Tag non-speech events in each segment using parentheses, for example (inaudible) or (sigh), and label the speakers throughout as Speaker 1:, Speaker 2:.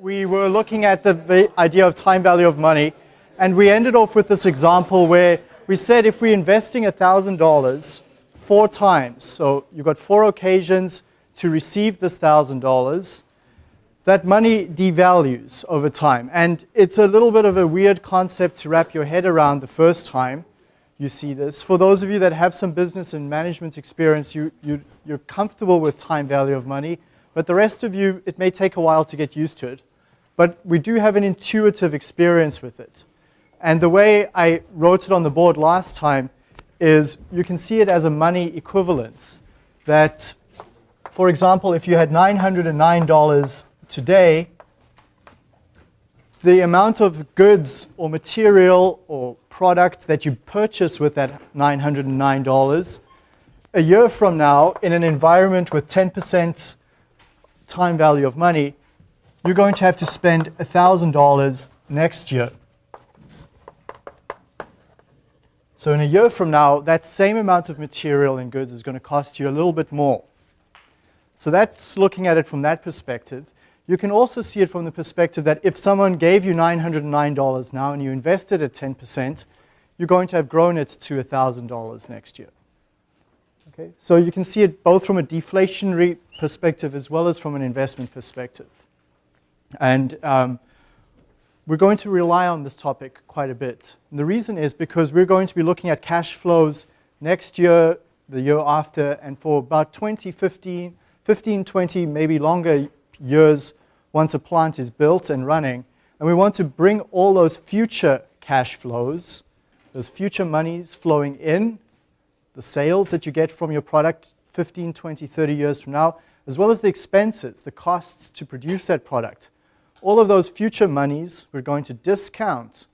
Speaker 1: We were looking at the idea of time value of money, and we ended off with this example where we said if we're investing $1,000 four times, so you've got four occasions to receive this $1,000, that money devalues over time. And it's a little bit of a weird concept to wrap your head around the first time you see this. For those of you that have some business and management experience, you, you, you're comfortable with time value of money. But the rest of you, it may take a while to get used to it. But we do have an intuitive experience with it. And the way I wrote it on the board last time is you can see it as a money equivalence. That, for example, if you had $909 today, the amount of goods or material or product that you purchase with that $909 a year from now in an environment with 10% time value of money, you're going to have to spend $1,000 next year. So in a year from now, that same amount of material and goods is going to cost you a little bit more. So that's looking at it from that perspective. You can also see it from the perspective that if someone gave you $909 now and you invested at 10%, you're going to have grown it to $1,000 next year. Okay? So you can see it both from a deflationary perspective as well as from an investment perspective. And um, we're going to rely on this topic quite a bit. And the reason is because we're going to be looking at cash flows next year, the year after, and for about 20, 15, 15 20, maybe longer years once a plant is built and running. And we want to bring all those future cash flows, those future monies flowing in the sales that you get from your product 15, 20, 30 years from now, as well as the expenses, the costs to produce that product. All of those future monies we're going to discount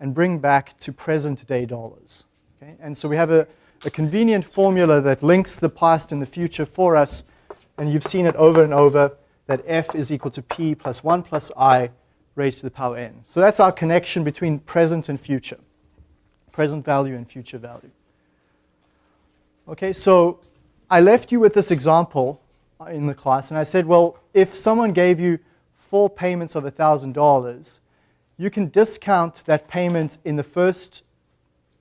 Speaker 1: and bring back to present day dollars. Okay? And so we have a, a convenient formula that links the past and the future for us, and you've seen it over and over, that f is equal to p plus 1 plus i raised to the power n. So that's our connection between present and future, present value and future value. Okay, so I left you with this example uh, in the class, and I said, well, if someone gave you four payments of $1,000, you can discount that payment in the first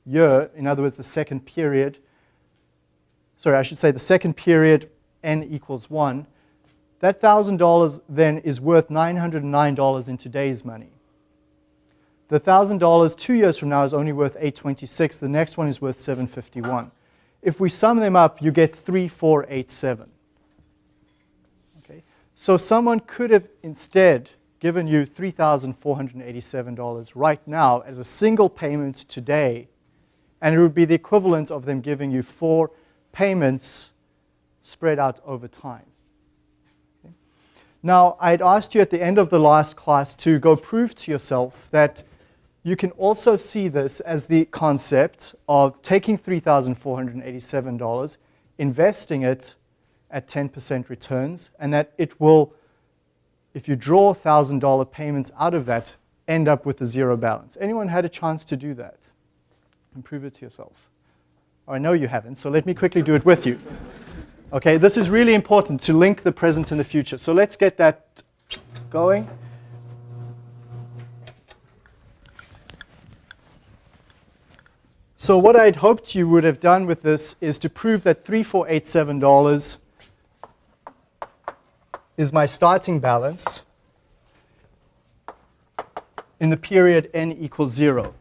Speaker 1: year, in other words, the second period. Sorry, I should say the second period, n equals 1. That $1,000 then is worth $909 in today's money. The $1,000 two years from now is only worth 826. The next one is worth 751. If we sum them up, you get 3487. Okay? So someone could have instead given you $3,487 right now as a single payment today, and it would be the equivalent of them giving you four payments spread out over time. Okay? Now, I'd asked you at the end of the last class to go prove to yourself that you can also see this as the concept of taking $3,487, investing it at 10% returns, and that it will, if you draw $1,000 payments out of that, end up with a zero balance. Anyone had a chance to do that? And prove it to yourself. Oh, I know you haven't, so let me quickly do it with you. Okay, this is really important to link the present and the future. So let's get that going. So what I'd hoped you would have done with this is to prove that $3487 is my starting balance in the period n equals 0.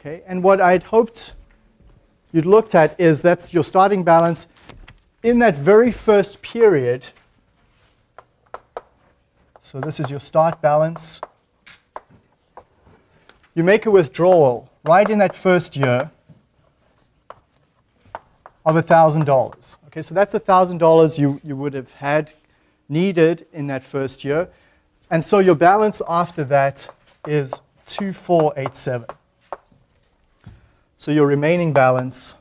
Speaker 1: Okay, and what I'd hoped you'd looked at is that's your starting balance in that very first period. So this is your start balance. You make a withdrawal right in that first year of $1,000. Okay, so that's $1,000 you, you would have had needed in that first year. And so your balance after that is 2487. So your remaining balance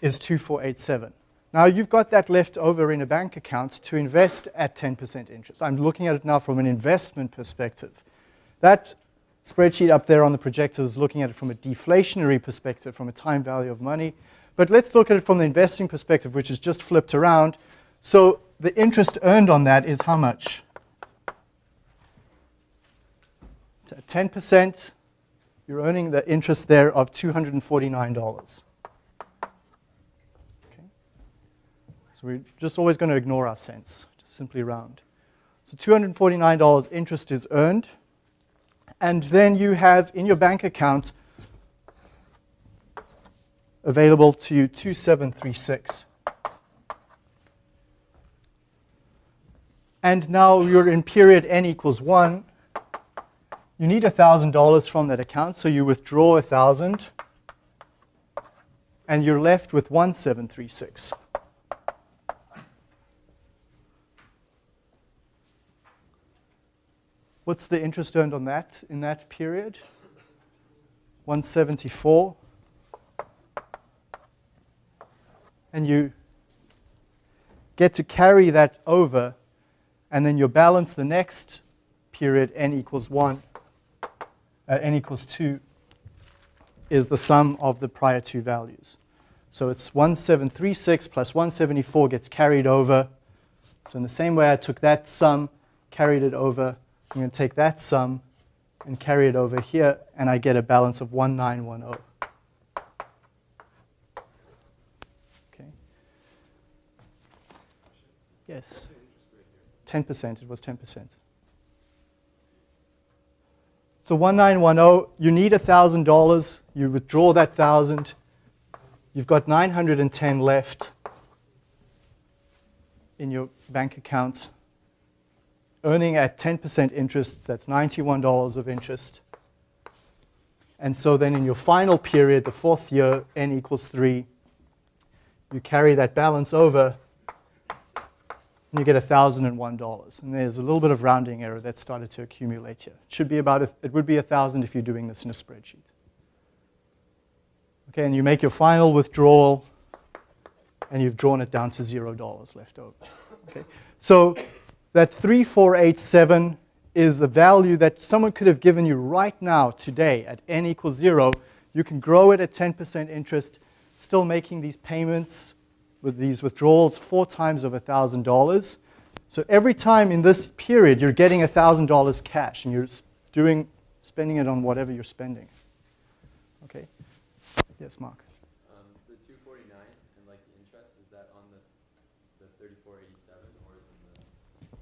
Speaker 1: is 2487. Now you've got that left over in a bank account to invest at 10% interest. I'm looking at it now from an investment perspective. That spreadsheet up there on the projector is looking at it from a deflationary perspective, from a time value of money. But let's look at it from the investing perspective, which is just flipped around. So the interest earned on that is how much? 10%, you're earning the interest there of $249. So we're just always going to ignore our cents, just simply round. So $249 interest is earned. And then you have in your bank account available to you 2736. And now you're in period n equals 1. You need $1,000 from that account, so you withdraw 1,000 and you're left with 1736. What's the interest earned on that in that period? 174. And you get to carry that over, and then your balance the next period, n equals 1, uh, n equals 2, is the sum of the prior two values. So it's 1736 plus 174 gets carried over. So in the same way I took that sum, carried it over, I'm going to take that sum and carry it over here, and I get a balance of 1910. Okay. Yes. 10%, it was 10%. So 1910, you need $1,000, you withdraw that 1000 you've got 910 left in your bank account earning at 10% interest, that's $91 of interest. And so then in your final period, the fourth year, n equals 3, you carry that balance over, and you get $1,001. And there's a little bit of rounding error that started to accumulate here. It should be about, a, it would be 1,000 if you're doing this in a spreadsheet. Okay, and you make your final withdrawal, and you've drawn it down to $0 left over. Okay, so that 3487 is a value that someone could have given you right now, today, at n equals 0. You can grow it at 10% interest, still making these payments with these withdrawals four times of $1,000. So every time in this period, you're getting $1,000 cash, and you're doing, spending it on whatever you're spending. Okay? Yes, Mark.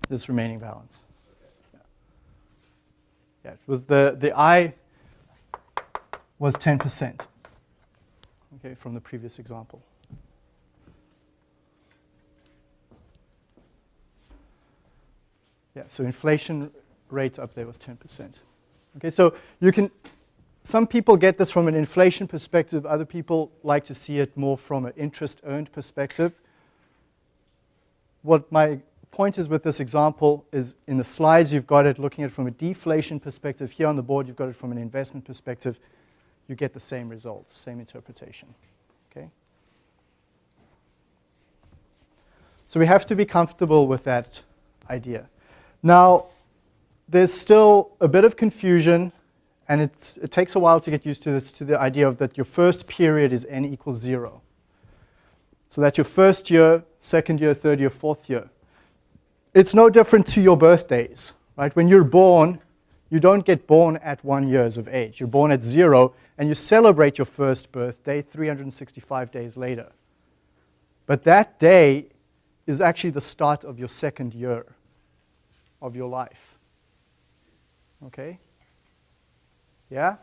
Speaker 1: This remaining balance. Yeah. yeah, it was the, the I was 10%, okay, from the previous example. Yeah, so inflation rate up there was 10%. Okay, so you can, some people get this from an inflation perspective, other people like to see it more from an interest earned perspective. What my point is with this example is in the slides you've got it looking at it from a deflation perspective. Here on the board you've got it from an investment perspective. You get the same results, same interpretation. Okay? So we have to be comfortable with that idea. Now, there's still a bit of confusion, and it takes a while to get used to this, to the idea of that your first period is n equals 0. So that's your first year, second year, third year, fourth year. It's no different to your birthdays, right? When you're born, you don't get born at one years of age. You're born at zero, and you celebrate your first birthday 365 days later. But that day is actually the start of your second year of your life. Okay? Yeah?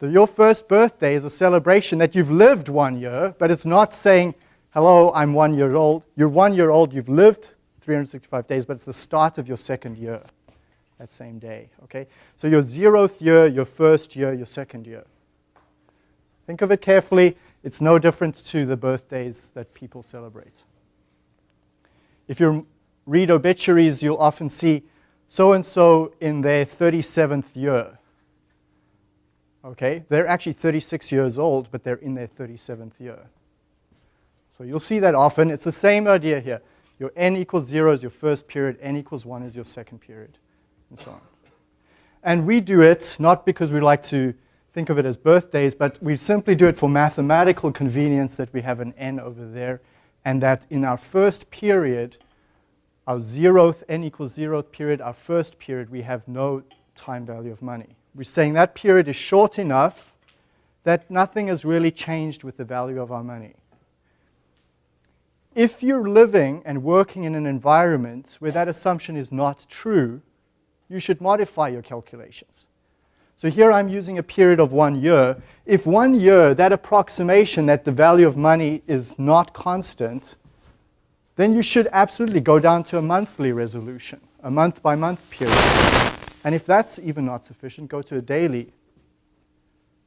Speaker 1: The, your first birthday is a celebration that you've lived one year, but it's not saying, hello, I'm one year old. You're one year old, you've lived 365 days, but it's the start of your second year, that same day, okay? So your zeroth year, your first year, your second year. Think of it carefully. It's no different to the birthdays that people celebrate. If you read obituaries, you'll often see so-and-so in their 37th year. Okay, they're actually 36 years old, but they're in their 37th year. So you'll see that often. It's the same idea here. Your n equals 0 is your first period, n equals 1 is your second period, and so on. And we do it not because we like to think of it as birthdays, but we simply do it for mathematical convenience that we have an n over there, and that in our first period, our zeroth, n equals zeroth period, our first period, we have no time value of money. We're saying that period is short enough that nothing has really changed with the value of our money. If you're living and working in an environment where that assumption is not true, you should modify your calculations. So here I'm using a period of one year. If one year, that approximation that the value of money is not constant, then you should absolutely go down to a monthly resolution, a month by month period. And if that's even not sufficient, go to a daily.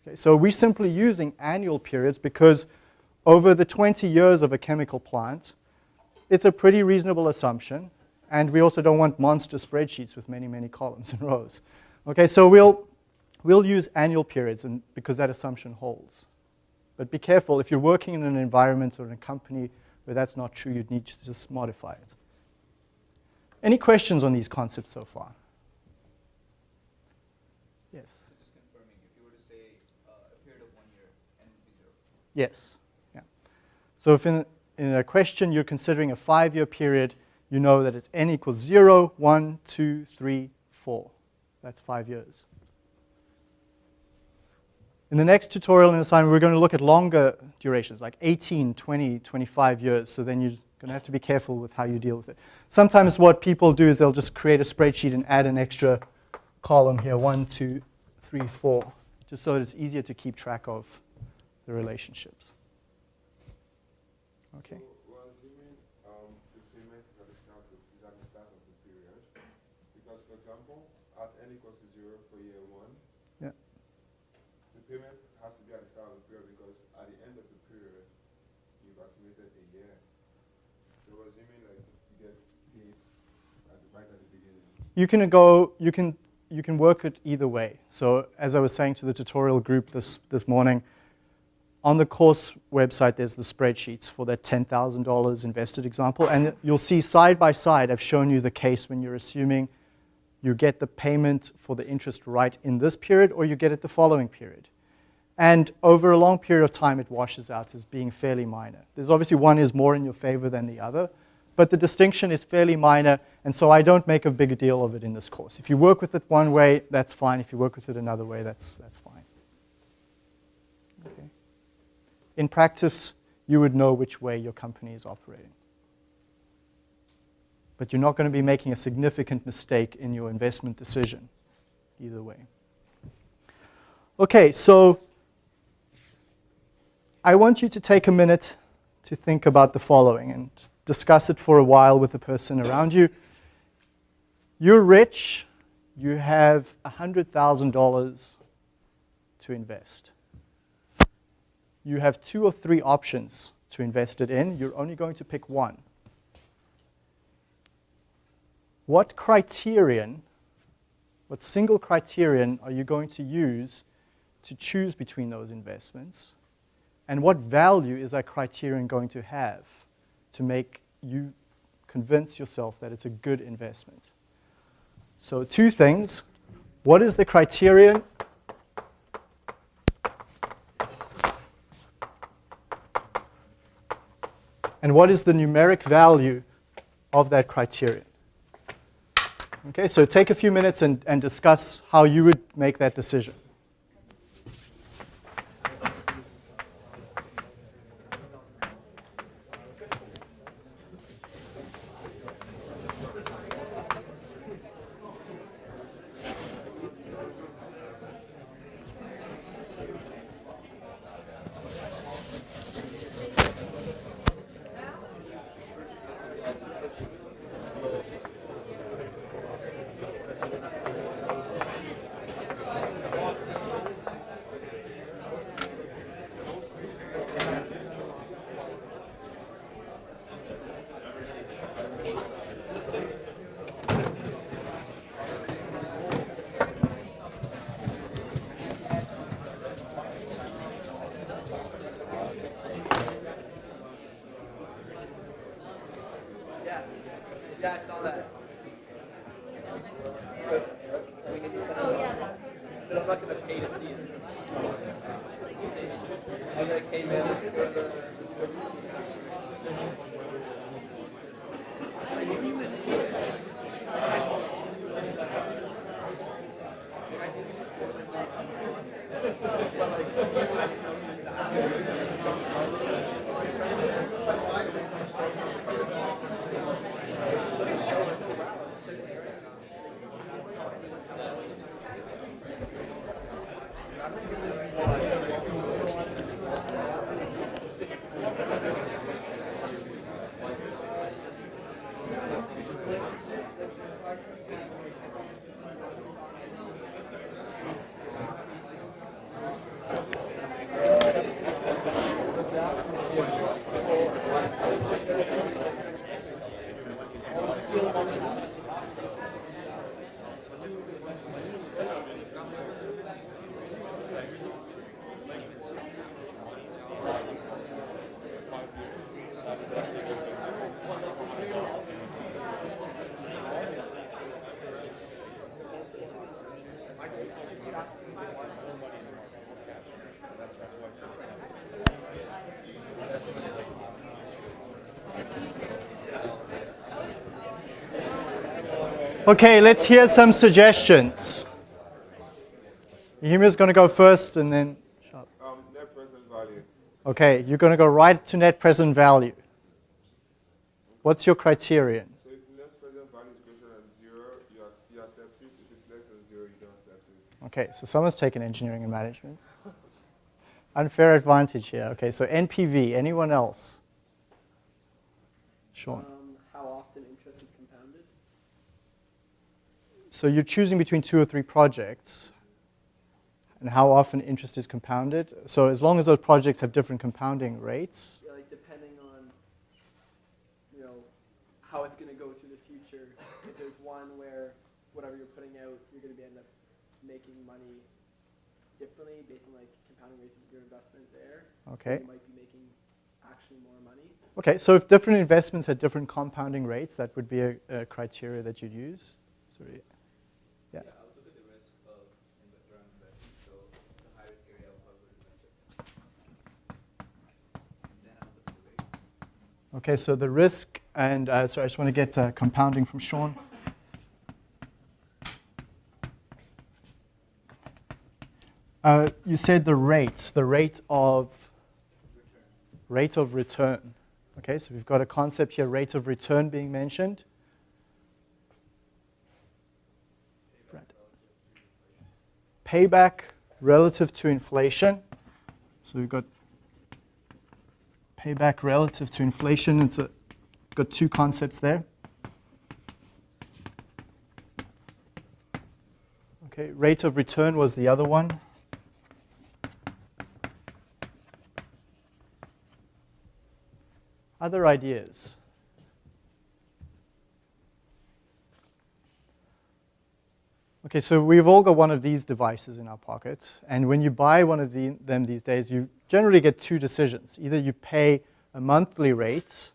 Speaker 1: Okay, so we're simply using annual periods because over the 20 years of a chemical plant, it's a pretty reasonable assumption. And we also don't want monster spreadsheets with many, many columns and rows. Okay, so we'll, we'll use annual periods and, because that assumption holds. But be careful, if you're working in an environment or in a company where that's not true, you'd need to just modify it. Any questions on these concepts so far? Yes.
Speaker 2: So just confirming, if you were to say uh, a period of one year, n would be zero.
Speaker 1: Yes. So if in, in a question you're considering a five-year period, you know that it's n equals 0, 1, 2, 3, 4. That's five years. In the next tutorial and assignment, we're going to look at longer durations, like 18, 20, 25 years. So then you're going to have to be careful with how you deal with it. Sometimes what people do is they'll just create a spreadsheet and add an extra column here, one, two, three, four, just so that it's easier to keep track of the relationships. Okay.
Speaker 3: So we're assuming um, the payment at the start of, is at the start of the period. Because, for example, at n equals to zero for year one,
Speaker 1: Yeah.
Speaker 3: the payment has to be at the start of the period because at the end of the period, you've accumulated a year. So we're assuming like you get paid at the, right at the beginning.
Speaker 1: You can go, you can, you can work it either way. So as I was saying to the tutorial group this, this morning, on the course website, there's the spreadsheets for that $10,000 invested example. And you'll see side by side, I've shown you the case when you're assuming you get the payment for the interest right in this period or you get it the following period. And over a long period of time, it washes out as being fairly minor. There's obviously one is more in your favor than the other, but the distinction is fairly minor, and so I don't make a big deal of it in this course. If you work with it one way, that's fine. If you work with it another way, that's, that's fine. Okay. In practice, you would know which way your company is operating. But you're not going to be making a significant mistake in your investment decision either way. Okay, so I want you to take a minute to think about the following and discuss it for a while with the person around you. You're rich, you have $100,000 to invest. You have two or three options to invest it in. You're only going to pick one. What criterion, what single criterion are you going to use to choose between those investments? And what value is that criterion going to have to make you convince yourself that it's a good investment? So two things. What is the criterion? And what is the numeric value of that criterion? Okay, so take a few minutes and, and discuss how you would make that decision. Okay, let's hear some suggestions. Yumi's going to go first and then.
Speaker 3: Um, net present value.
Speaker 1: Okay, you're going to go right to net present value. What's your criterion?
Speaker 3: So if net present value is greater than zero, you, you accept it. If it's less than zero, you don't accept it.
Speaker 1: Okay, so someone's taken engineering and management. (laughs) Unfair advantage here. Okay, so NPV, anyone else? Sean.
Speaker 4: Um, how often interest is compounded?
Speaker 1: So you're choosing between two or three projects and how often interest is compounded. So as long as those projects have different compounding rates,
Speaker 4: Yeah, like depending on, you know, how it's gonna go through the future. If there's one where whatever you're putting out, you're gonna be end up making money differently based on like compounding rates of your investment there.
Speaker 1: okay.
Speaker 4: You might be making actually more money.
Speaker 1: Okay, so if different investments had different compounding rates, that would be a, a criteria that you'd use. Sorry. Yeah.
Speaker 2: I would look at the risk of inve- around investment, so the high risk area, I would invest it. Then I would look at the rate.
Speaker 1: Okay, so the risk, and uh, sorry, I just want to get uh, compounding from Sean. Uh, you said the rate, the rate of rate of return. Okay, so we've got a concept here, rate of return being mentioned. Payback relative to inflation. So we've got payback relative to inflation. It's a, got two concepts there. Okay, rate of return was the other one. Other ideas? Okay, so we've all got one of these devices in our pockets, and when you buy one of the, them these days, you generally get two decisions. Either you pay a monthly rate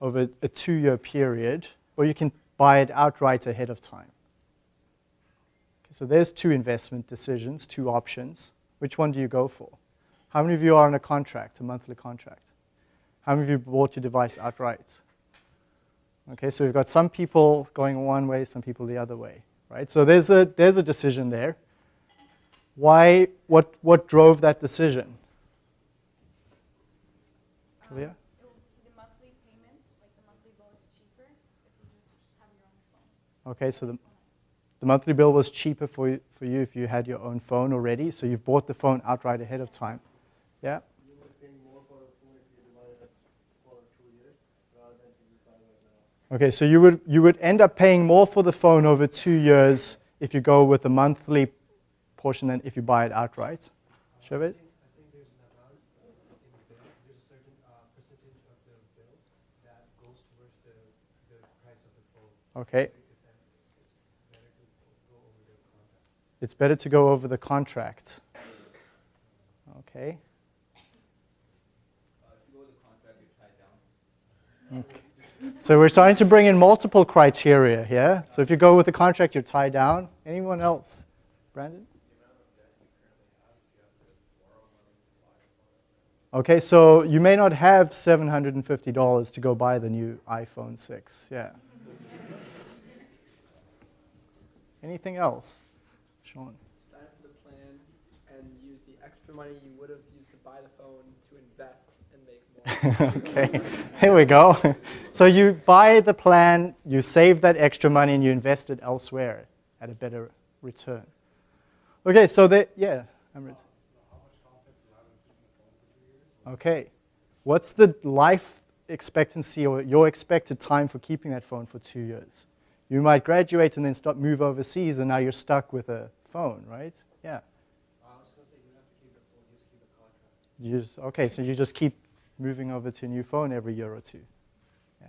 Speaker 1: over a two-year period, or you can buy it outright ahead of time. Okay, so there's two investment decisions, two options. Which one do you go for? How many of you are on a contract, a monthly contract? How many of you bought your device outright? Okay, so we've got some people going one way, some people the other way, right? So there's a, there's a decision there. Why, what, what drove that decision?
Speaker 5: Um, it will- The monthly payment, like the monthly bill is cheaper if you just have your own phone.
Speaker 1: Okay, so the, the monthly bill was cheaper for you, for you if you had your own phone already, so you've bought the phone outright ahead of time. Yeah?
Speaker 6: You would pay more for a phone if you divide it for two years rather than if you buy right now.
Speaker 1: Okay, so you would, you would end up paying more for the phone over two years if you go with the monthly portion than if you buy it outright. Shaved?
Speaker 6: I there's an amount uh, in the bill, there's a certain uh, percentage of the bill that goes towards the, the price of the phone.
Speaker 1: Okay,
Speaker 6: It's, better to go over the contract.
Speaker 1: it's better to go over the contract. Okay.
Speaker 2: If you go with the contract, you're tied down.
Speaker 1: okay. So we're starting to bring in multiple criteria here. So if you go with the contract, you're tied down. Anyone else? Brandon? Okay, so you may not have $750 to go buy the new iPhone 6. Yeah. Anything else? Sean?
Speaker 4: Sign for the plan and use the extra money you would have used to buy the phone to invest and make more. (laughs)
Speaker 1: okay, here we go. (laughs) So you buy the plan, you save that extra money, and you invest it elsewhere at a better return. Okay, so the, yeah, Amrit. Okay, what's the life expectancy or your expected time for keeping that phone for two years? You might graduate and then start move overseas, and now you're stuck with a phone, right? Yeah.
Speaker 6: I was gonna say, you don't have to keep the phone, you just keep the contract.
Speaker 1: You just, okay, so you just keep moving over to a new phone every year or two. Yeah.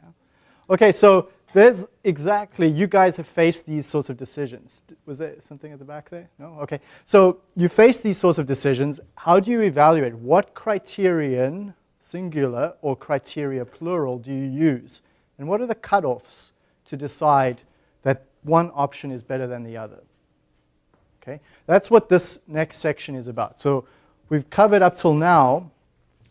Speaker 1: Okay, so there's exactly, you guys have faced these sorts of decisions. Was there something at the back there? No? Okay. So you face these sorts of decisions. How do you evaluate? What criterion, singular or criteria plural, do you use? And what are the cutoffs to decide that one option is better than the other? Okay, that's what this next section is about. So we've covered up till now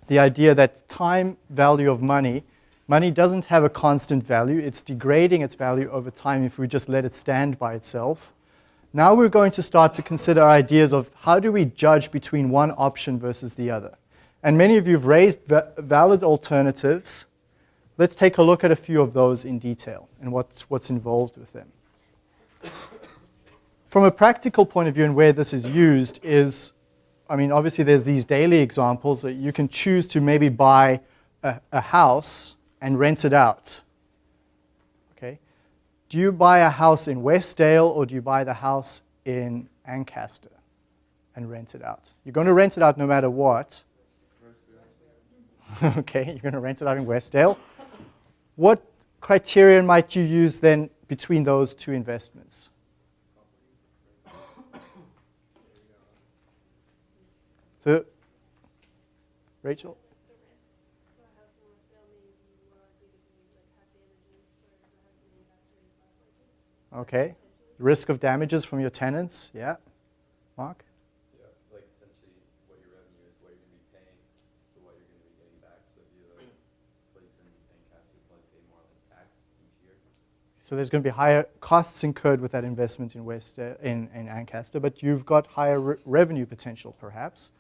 Speaker 1: the idea that time value of money, money doesn't have a constant value. It's degrading its value over time if we just let it stand by itself. Now we're going to start to consider ideas of how do we judge between one option versus the other. And many of you have raised va- valid alternatives. Let's take a look at a few of those in detail and what's, what's involved with them from a practical point of view and where this is used is, I mean, obviously there's these daily examples that you can choose to maybe buy a, a house and rent it out. Okay? Do you buy a house in Westdale or do you buy the house in Ancaster and rent it out? You're going to rent it out no matter what. (laughs) okay, you're going to rent it out in Westdale. What criterion might you use then between those two investments? So, Rachel? Okay. Risk of damages from your tenants, yeah. Mark?
Speaker 2: Yeah, like essentially what your revenue is, what you're gonna be paying, so what you're gonna be getting back. So if you place in Ancaster, probably pay more than tax each year.
Speaker 1: So there's going to be higher costs incurred with that investment in West uh, in, in Ancaster, but you've got higher re- revenue potential, perhaps.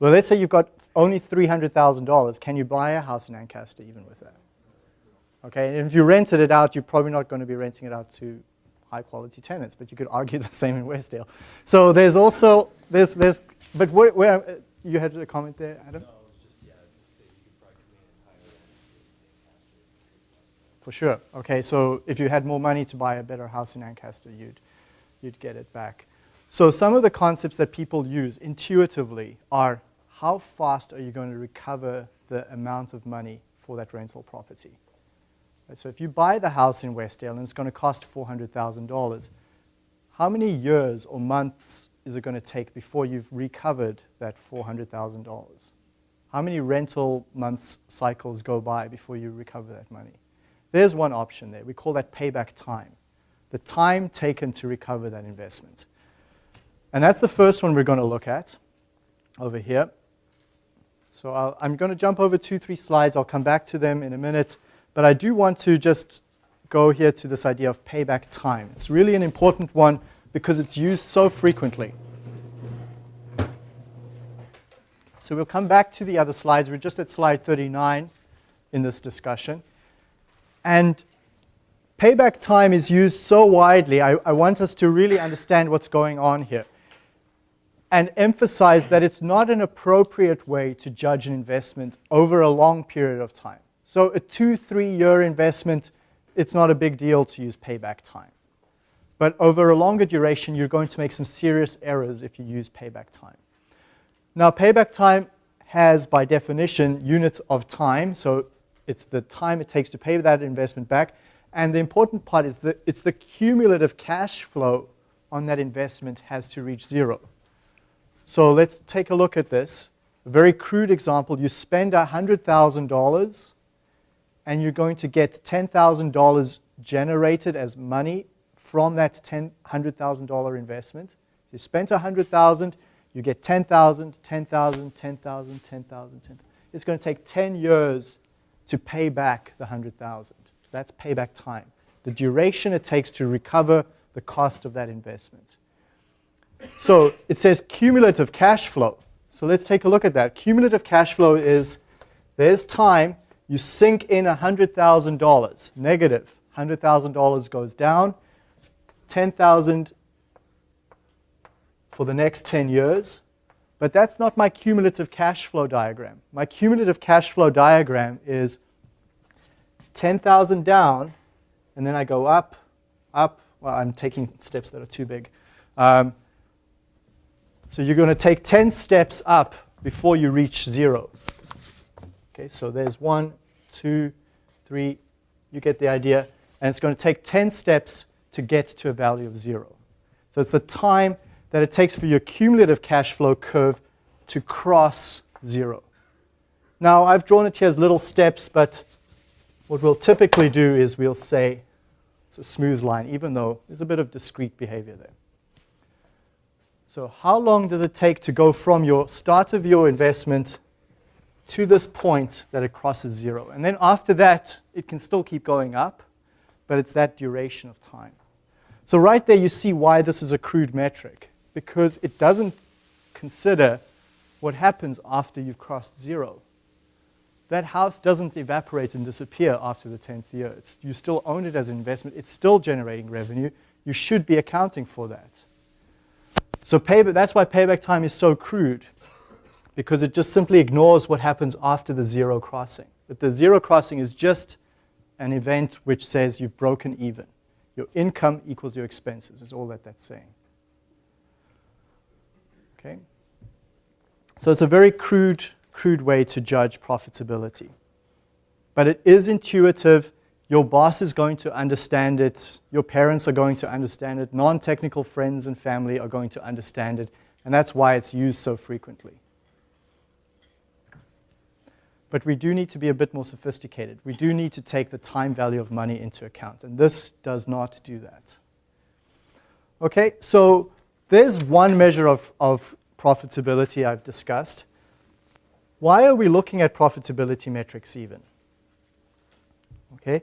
Speaker 1: Well, let's say you've got only three hundred thousand dollars. Can you buy a house in Ancaster even with that? Okay, and if you rented it out, you're probably not going to be renting it out to high quality tenants, but you could argue (laughs) the same in Westdale. So there's also there's there's but where, where uh, you had a comment there, Adam?
Speaker 6: No, it just, yeah, say you could probably come in
Speaker 1: For sure. Okay, so if you had more money to buy a better house in Ancaster, you'd, you'd get it back. So some of the concepts that people use intuitively are how fast are you going to recover the amount of money for that rental property? Right, so if you buy the house in Westdale and it's going to cost $400,000, how many years or months is it going to take before you've recovered that $400,000? How many rental months cycles go by before you recover that money? There's one option there. We call that payback time. The time taken to recover that investment. And that's the first one we're going to look at over here. So I'll, I'm going to jump over two, three slides. I'll come back to them in a minute. But I do want to just go here to this idea of payback time. It's really an important one because it's used so frequently. So we'll come back to the other slides. We're just at slide 39 in this discussion. And payback time is used so widely, I, I, want us to really understand what's going on here and emphasize that it's not an appropriate way to judge an investment over a long period of time. So, a two, three year investment, it's not a big deal to use payback time. But over a longer duration, you're going to make some serious errors if you use payback time. Now, payback time has, by definition, units of time. So, it's the time it takes to pay that investment back. And the important part is that it's the cumulative cash flow on that investment has to reach zero. So let's take a look at this. A very crude example. You spend $100,000 and you're going to get $10,000 generated as money from that $100,000 investment. You spent 100,000, You get 10,000, 10,000, 10,000, 10,000, 10,000. It's going to take 10 years to pay back the 100,000. That's payback time. The duration it takes to recover the cost of that investment. So it says cumulative cash flow. So let's take a look at that. Cumulative cash flow is there's time, you sink in $100,000, negative. $100,000 goes down, 10,000 for the next 10 years. But that's not my cumulative cash flow diagram. My cumulative cash flow diagram is 10,000 down, and then I go up, up. Well, I'm taking steps that are too big. Um, so you're going to take 10 steps up before you reach zero. Okay, so there's one, two, three. You get the idea. And it's going to take 10 steps to get to a value of zero. So it's the time that it takes for your cumulative cash flow curve to cross zero. Now, I've drawn it here as little steps, but what we'll typically do is we'll say it's a smooth line, even though there's a bit of discrete behavior there. So how long does it take to go from your start of your investment to this point that it crosses zero? And then after that, it can still keep going up, but it's that duration of time. So right there, you see why this is a crude metric, because it doesn't consider what happens after you've crossed zero. That house doesn't evaporate and disappear after the 10th year. It's, you still own it as an investment. It's still generating revenue. You should be accounting for that. So payback, that's why payback time is so crude, because it just simply ignores what happens after the zero crossing. But the zero crossing is just an event which says you've broken even. Your income equals your expenses is all that that's saying. Okay? So it's a very crude, crude way to judge profitability. But it is intuitive. Your boss is going to understand it. Your parents are going to understand it. Non-technical friends and family are going to understand it. And that's why it's used so frequently. But we do need to be a bit more sophisticated. We do need to take the time value of money into account. And this does not do that. Okay, so there's one measure of, of profitability I've discussed. Why are we looking at profitability metrics even? Okay,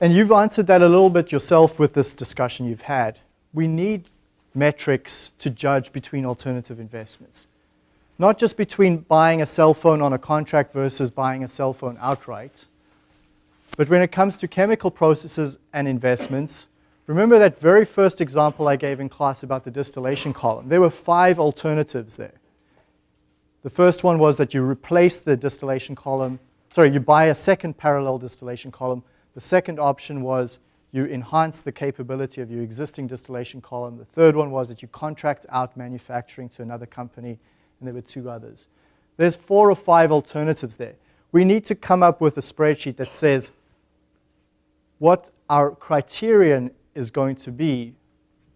Speaker 1: and you've answered that a little bit yourself with this discussion you've had. We need metrics to judge between alternative investments not just between buying a cell phone on a contract versus buying a cell phone outright, but when it comes to chemical processes and investments, remember that very first example I gave in class about the distillation column. There were five alternatives there. The first one was that you replace the distillation column, sorry, you buy a second parallel distillation column. The second option was you enhance the capability of your existing distillation column. The third one was that you contract out manufacturing to another company and there were two others. There's four or five alternatives there. We need to come up with a spreadsheet that says what our criterion is going to be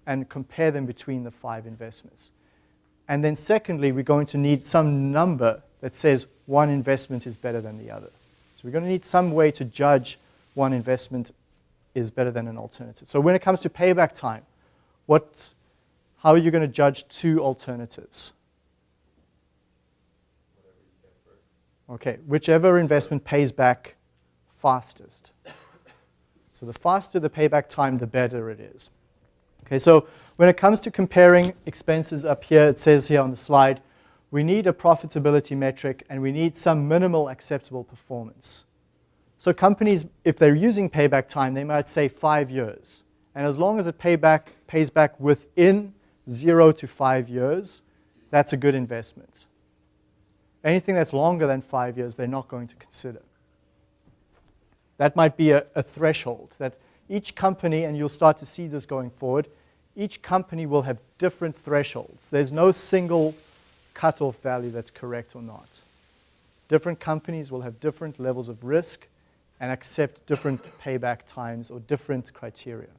Speaker 1: and compare them between the five investments. And then secondly, we're going to need some number that says one investment is better than the other. So we're going to need some way to judge one investment is better than an alternative. So when it comes to payback time, what, how are you going to judge two alternatives? Okay, whichever investment pays back fastest. So the faster the payback time, the better it is. Okay, so when it comes to comparing expenses up here, it says here on the slide, we need a profitability metric and we need some minimal acceptable performance. So companies, if they're using payback time, they might say five years. And as long as it pay back, pays back within zero to five years, that's a good investment. Anything that's longer than five years, they're not going to consider. That might be a, a threshold that each company, and you'll start to see this going forward, each company will have different thresholds. There's no single cutoff value that's correct or not. Different companies will have different levels of risk and accept different payback times or different criteria,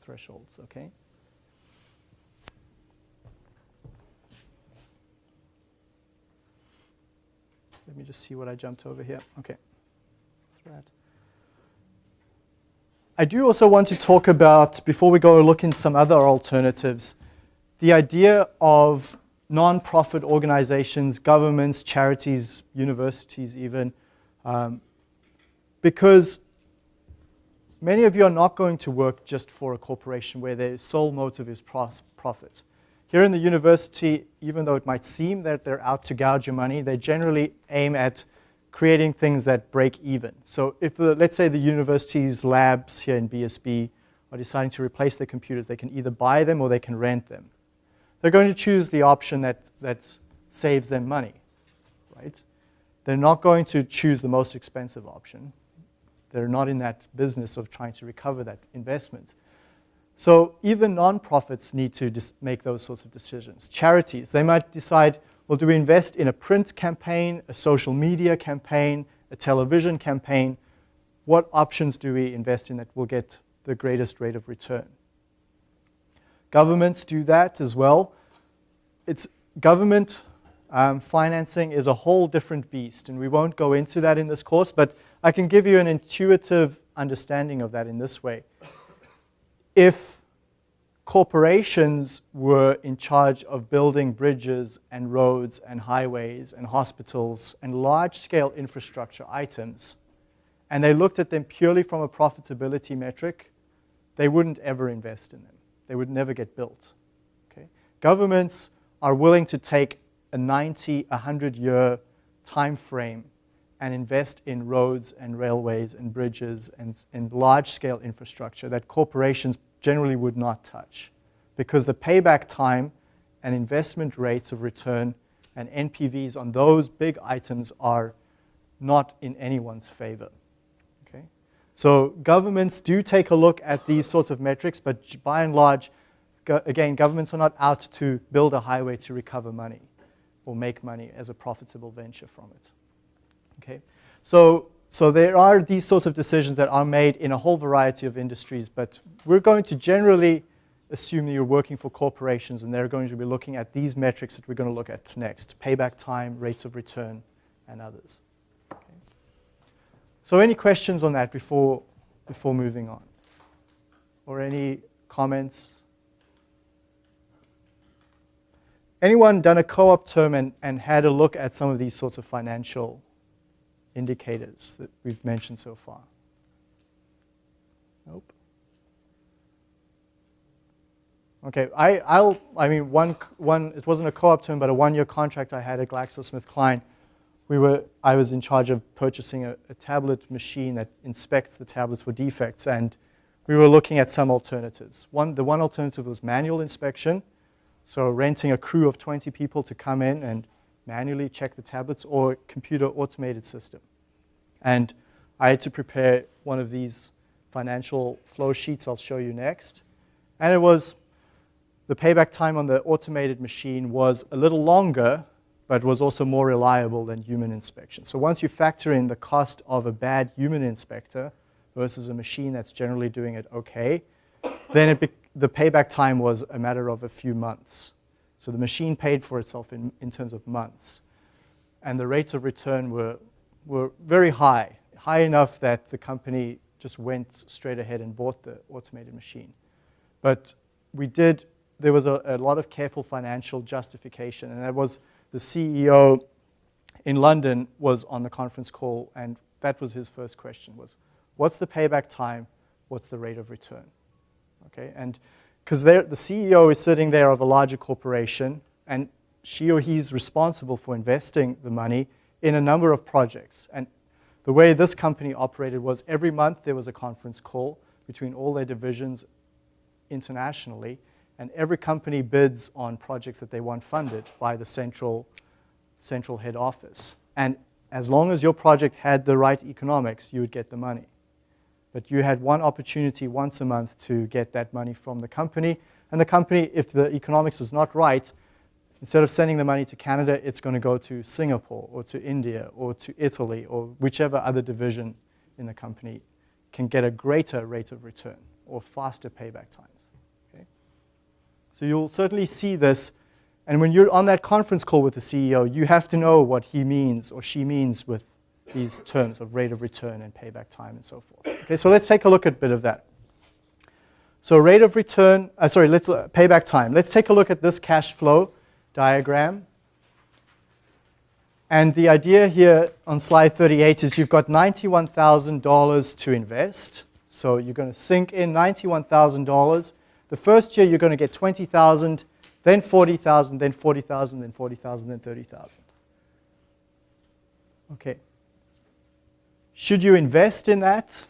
Speaker 1: thresholds, okay? Let me just see what I jumped over here. Okay. That's right. I do also want to talk about, before we go look in some other alternatives, the idea of non-profit organizations, governments, charities, universities even, um, because many of you are not going to work just for a corporation where their sole motive is profit. Here in the university, even though it might seem that they're out to gouge your money, they generally aim at creating things that break even. So if, the, let's say, the university's labs here in BSB are deciding to replace their computers, they can either buy them or they can rent them. They're going to choose the option that, that saves them money, right? They're not going to choose the most expensive option. They're not in that business of trying to recover that investment. So even nonprofits need to make those sorts of decisions. Charities, they might decide, well, do we invest in a print campaign, a social media campaign, a television campaign? What options do we invest in that will get the greatest rate of return? Governments do that as well. It's government um, financing is a whole different beast, and we won't go into that in this course, but I can give you an intuitive understanding of that in this way. If corporations were in charge of building bridges and roads and highways and hospitals and large-scale infrastructure items, and they looked at them purely from a profitability metric, they wouldn't ever invest in them. They would never get built. Okay? Governments are willing to take a 90, 100 year time frame and invest in roads and railways and bridges and, and large scale infrastructure that corporations generally would not touch because the payback time and investment rates of return and NPVs on those big items are not in anyone's favor. Okay? So governments do take a look at these sorts of metrics, but by and large, go, again, governments are not out to build a highway to recover money or make money as a profitable venture from it. Okay? So, so there are these sorts of decisions that are made in a whole variety of industries, but we're going to generally assume that you're working for corporations and they're going to be looking at these metrics that we're going to look at next, payback time, rates of return, and others. Okay. So any questions on that before, before moving on? Or any comments? Anyone done a co-op term and, and had a look at some of these sorts of financial indicators that we've mentioned so far? Nope. Okay, I, I'll, I mean, one, one, it wasn't a co-op term, but a one-year contract I had at GlaxoSmithKline. We were, I was in charge of purchasing a, a tablet machine that inspects the tablets for defects, and we were looking at some alternatives. One, the one alternative was manual inspection, so renting a crew of 20 people to come in and manually check the tablets or computer automated system. And I had to prepare one of these financial flow sheets I'll show you next. And it was, the payback time on the automated machine was a little longer, but was also more reliable than human inspection. So once you factor in the cost of a bad human inspector versus a machine that's generally doing it okay, then it the payback time was a matter of a few months. So the machine paid for itself in, in terms of months. And the rates of return were, were very high, high enough that the company just went straight ahead and bought the automated machine. But we did, there was a, a lot of careful financial justification, and that was the CEO in London was on the conference call, and that was his first question was, what's the payback time? What's the rate of return? Okay, and because the CEO is sitting there of a larger corporation, and she or he's responsible for investing the money in a number of projects. And the way this company operated was every month there was a conference call between all their divisions internationally, and every company bids on projects that they want funded by the central, central head office. And as long as your project had the right economics, you would get the money. But you had one opportunity once a month to get that money from the company. And the company, if the economics was not right, instead of sending the money to Canada, it's going to go to Singapore or to India or to Italy or whichever other division in the company can get a greater rate of return or faster payback times. Okay? So you'll certainly see this. And when you're on that conference call with the CEO, you have to know what he means or she means with these terms of rate of return and payback time and so forth. Okay, so let's take a look at a bit of that. So rate of return, uh, sorry, let's uh, payback time. Let's take a look at this cash flow diagram. And the idea here on slide 38 is you've got $91,000 to invest. So you're going to sink in $91,000. The first year you're going to get 20,000, then 40,000, then 40,000, then 40,000, then 30,000. Okay. Should you invest in that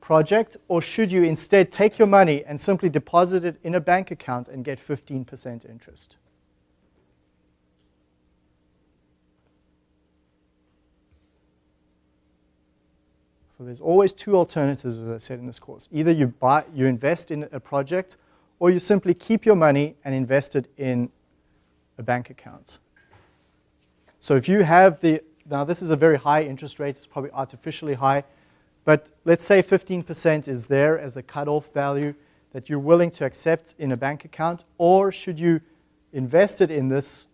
Speaker 1: project or should you instead take your money and simply deposit it in a bank account and get 15% interest? So there's always two alternatives, as I said in this course. Either you buy, you invest in a project, or you simply keep your money and invest it in a bank account. So if you have the, now this is a very high interest rate, it's probably artificially high, but let's say 15% is there as a cutoff value that you're willing to accept in a bank account, or should you invest it in this,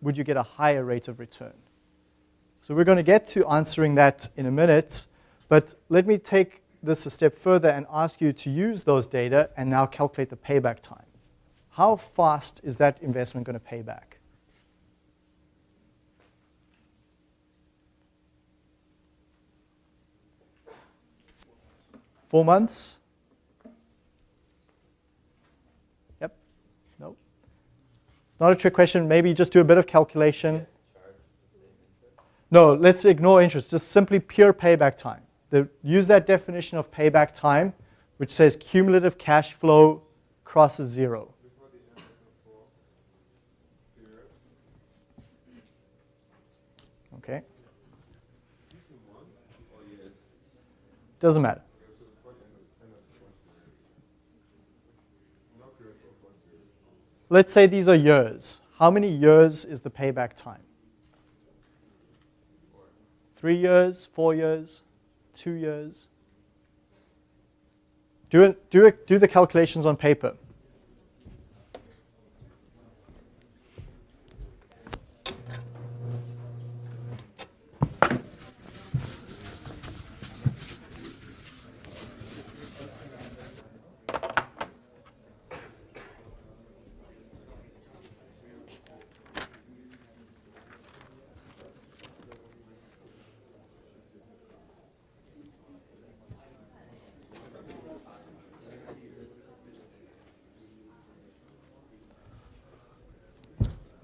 Speaker 1: would you get a higher rate of return? So we're going to get to answering that in a minute. But let me take this a step further and ask you to use those data and now calculate the payback time. How fast is that investment going to pay back? Four months? Yep. No. It's not a trick question. Maybe just do a bit of calculation. No, let's ignore interest. Just simply pure payback time the, use that definition of payback time, which says cumulative cash flow crosses zero. Okay? Doesn't matter. Let's say these are years. How many years is the payback time? Three years, four years, two years? Do, it, do, it, do the calculations on paper.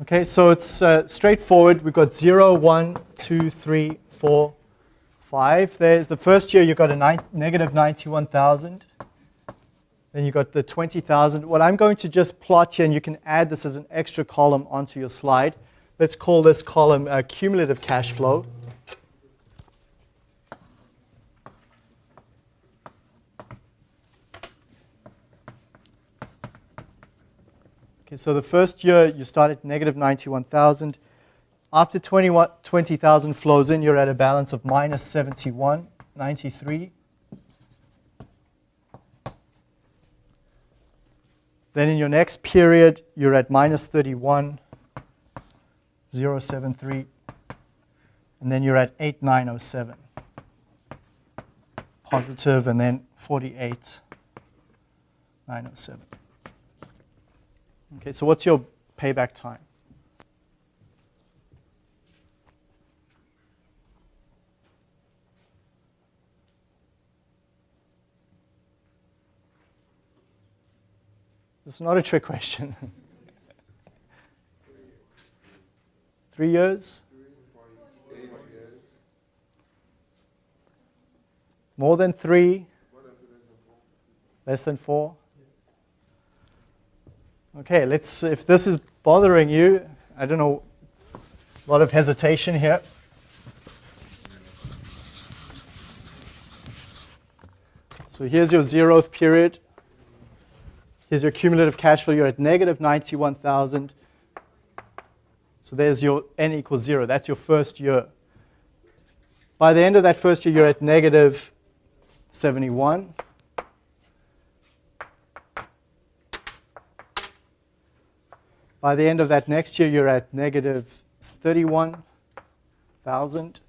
Speaker 1: Okay, so it's uh, straightforward. We've got 0, 1, 2, 3, 4, 5. There's the first year You've got a nine, negative 91,000. Then you got the 20,000. What I'm going to just plot here, and you can add this as an extra column onto your slide. Let's call this column uh, cumulative cash flow. Okay, so the first year you start at negative 91,000. After 20,000 flows in, you're at a balance of minus 71, 93. Then in your next period, you're at minus 31, 073. And then you're at 8907. Positive, and then 48, 907. Okay, so what's your payback time? It's not a trick question. (laughs) Three years? More than three?
Speaker 3: Less than four.
Speaker 1: Okay, let's, if this is bothering you, I don't know, a lot of hesitation here. So here's your zeroth period. Here's your cumulative cash flow. You're at negative 91,000. So there's your n equals zero. That's your first year. By the end of that first year, you're at negative 71. By the end of that next year, you're at negative 31,000.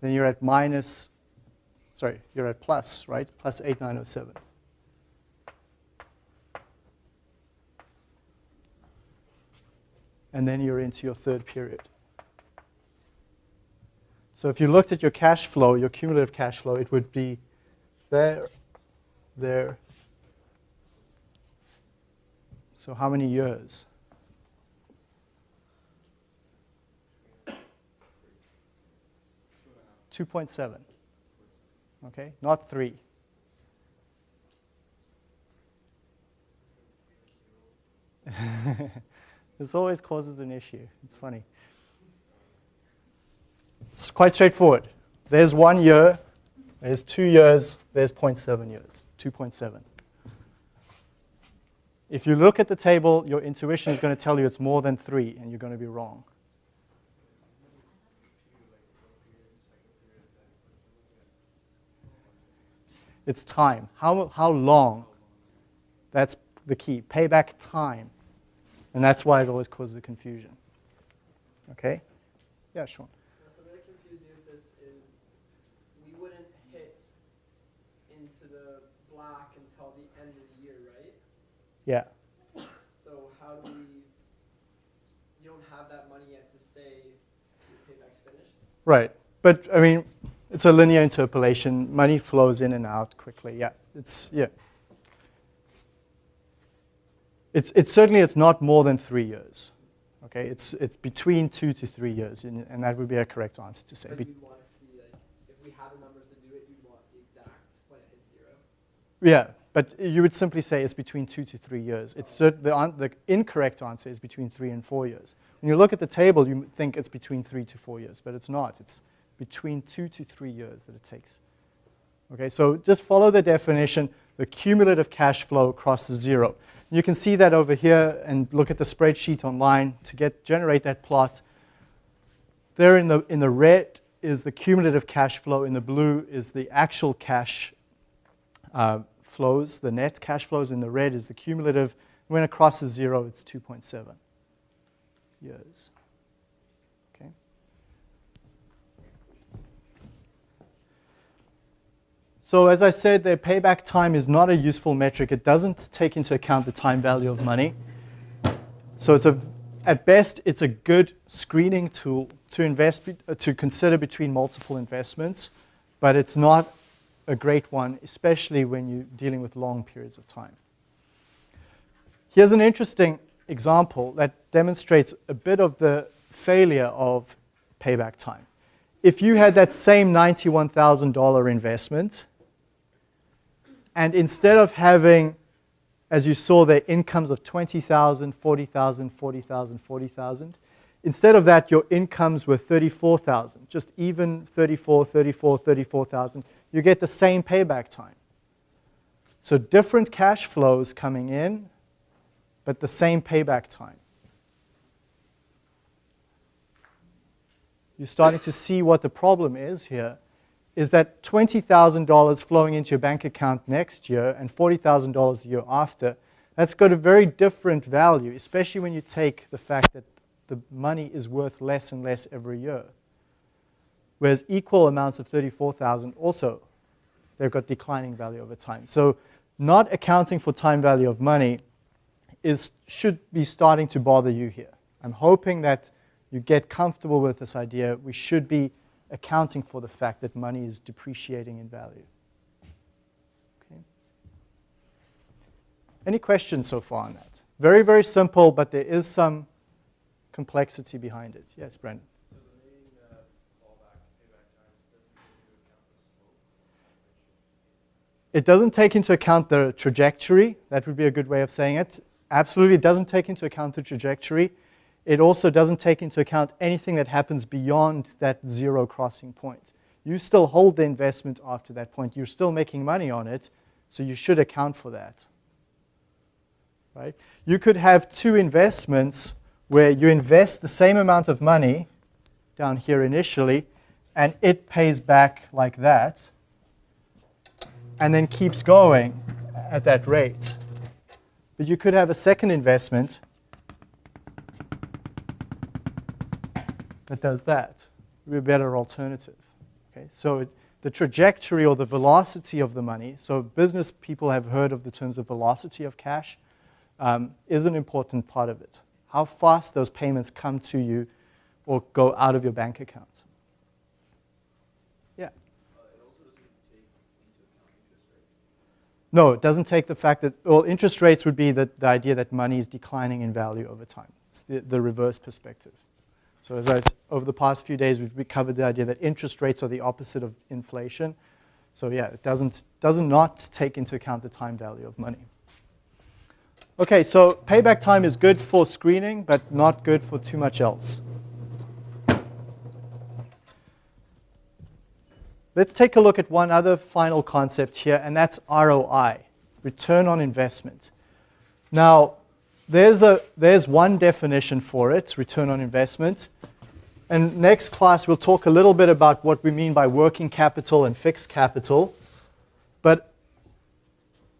Speaker 1: Then you're at minus, sorry, you're at plus, right? Plus 8907. and then you're into your third period. So if you looked at your cash flow, your cumulative cash flow, it would be there, there. So how many years? Two point seven. Okay, not three. (laughs) this always causes an issue. It's funny. It's quite straightforward. There's one year, there's two years, there's 0.7 years, 2.7. If you look at the table, your intuition is going to tell you it's more than three, and you're going to be wrong. It's time. How, how long? That's the key. Payback time. And that's why it always causes confusion. Okay? Yeah.
Speaker 4: So really confused me with this is we wouldn't hit into the black until the end of the year, right?
Speaker 1: Yeah.
Speaker 4: So how do we? You don't have that money yet to say your payback's finished.
Speaker 1: Right. But I mean, it's a linear interpolation. Money flows in and out quickly. Yeah. It's yeah. It's, it's certainly it's not more than three years. Okay. It's it's between two to three years, and, and that would be a correct answer to say.
Speaker 4: But you'd want to see like if we had the numbers to do it, you'd want the exact when it hits zero.
Speaker 1: yeah. But you would simply say it's between two to three years. It's the, the incorrect answer is between three and four years. When you look at the table, you think it's between three to four years, but it's not. It's between two to three years that it takes. Okay, so just follow the definition. The cumulative cash flow across crosses zero. You can see that over here and look at the spreadsheet online to get generate that plot. There in the, in the red is the cumulative cash flow. In the blue is the actual cash uh, flows. The net cash flows in the red is the cumulative. When it crosses zero, it's 2.7 years. Okay. So as I said, the payback time is not a useful metric. It doesn't take into account the time value of money. So it's a, at best, it's a good screening tool to invest, uh, to consider between multiple investments, but it's not a great one, especially when you're dealing with long periods of time. Here's an interesting example that demonstrates a bit of the failure of payback time. If you had that same $91,000 investment, and instead of having, as you saw there, incomes of 20,000, 40,000, 40,000, 40,000, instead of that, your incomes were 34,000, just even 34, 34, 34,000, you get the same payback time. So different cash flows coming in, but the same payback time. You're starting to see what the problem is here is that $20,000 flowing into your bank account next year and $40,000 the year after, that's got a very different value, especially when you take the fact that the money is worth less and less every year. Whereas equal amounts of 34,000 also, they've got declining value over time. So not accounting for time value of money is, should be starting to bother you here. I'm hoping that you get comfortable with this idea. We should be accounting for the fact that money is depreciating in value. Okay. Any questions so far on that? Very, very simple, but there is some complexity behind it. Yes, Brendan.
Speaker 6: So the main uh, fallback payback time doesn't take into account the slope.
Speaker 1: It doesn't take into account the trajectory. That would be a good way of saying it. Absolutely, it doesn't take into account the trajectory. It also doesn't take into account anything that happens beyond that zero crossing point. You still hold the investment after that point. You're still making money on it, so you should account for that. Right? You could have two investments where you invest the same amount of money down here initially, and it pays back like that, and then keeps going at that rate. But you could have a second investment that does that. Be a better alternative. Okay? So it, the trajectory or the velocity of the money, so business people have heard of the terms of velocity of cash, um, is an important part of it. how fast those payments come to you or go out of your bank account. Yeah. No, it doesn't take the fact that, well, interest rates would be the, the idea that money is declining in value over time. It's the, the reverse perspective. So as I, over the past few days, we've covered the idea that interest rates are the opposite of inflation. So yeah, it doesn't, doesn't not take into account the time value of money. Okay, so payback time is good for screening, but not good for too much else. Let's take a look at one other final concept here, and that's ROI, return on investment. Now, there's, a, there's one definition for it, return on investment. And next class, we'll talk a little bit about what we mean by working capital and fixed capital. But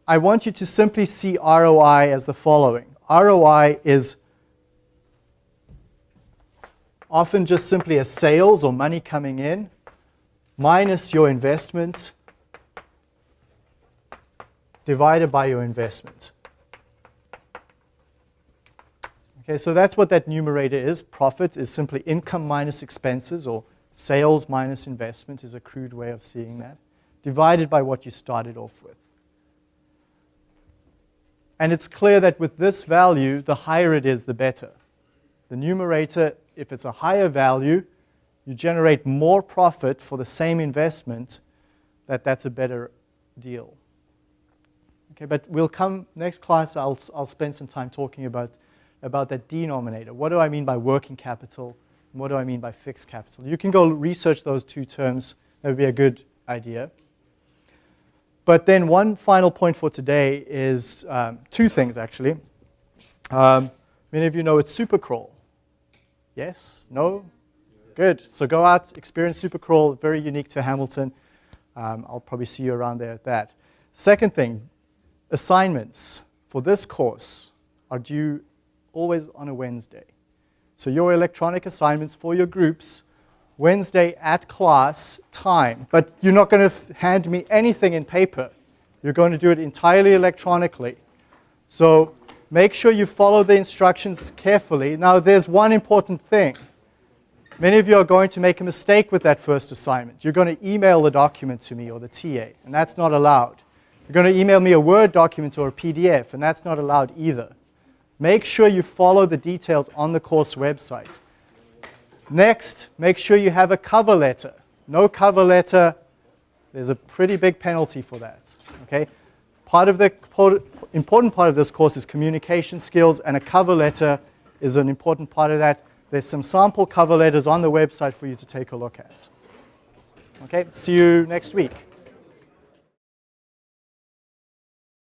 Speaker 1: I want you to simply see ROI as the following. ROI is often just simply a sales or money coming in minus your investment divided by your investment. Okay, so that's what that numerator is. Profit is simply income minus expenses, or sales minus investment is a crude way of seeing that, divided by what you started off with. And it's clear that with this value, the higher it is, the better. The numerator, if it's a higher value, you generate more profit for the same investment, that that's a better deal. Okay, but we'll come, next class, I'll, I'll spend some time talking about, about that denominator. What do I mean by working capital? What do I mean by fixed capital? You can go research those two terms. That would be a good idea. But then one final point for today is um, two things, actually. Um, many of you know it's Supercrawl. Yes? No? Good. So go out, experience Supercrawl, very unique to Hamilton. Um, I'll probably see you around there at that. Second thing, assignments for this course are due always on a Wednesday. So your electronic assignments for your groups, Wednesday at class time. But you're not going to hand me anything in paper. You're going to do it entirely electronically. So make sure you follow the instructions carefully. Now there's one important thing. Many of you are going to make a mistake with that first assignment. You're going to email the document to me or the TA, and that's not allowed. You're going to email me a Word document or a PDF, and that's not allowed either. Make sure you follow the details on the course website. Next, make sure you have a cover letter. No cover letter, there's a pretty big penalty for that. Okay? Part of the important part of this course is communication skills, and a cover letter is an important part of that. There's some sample cover letters on the website for you to take a look at. Okay, see you next week.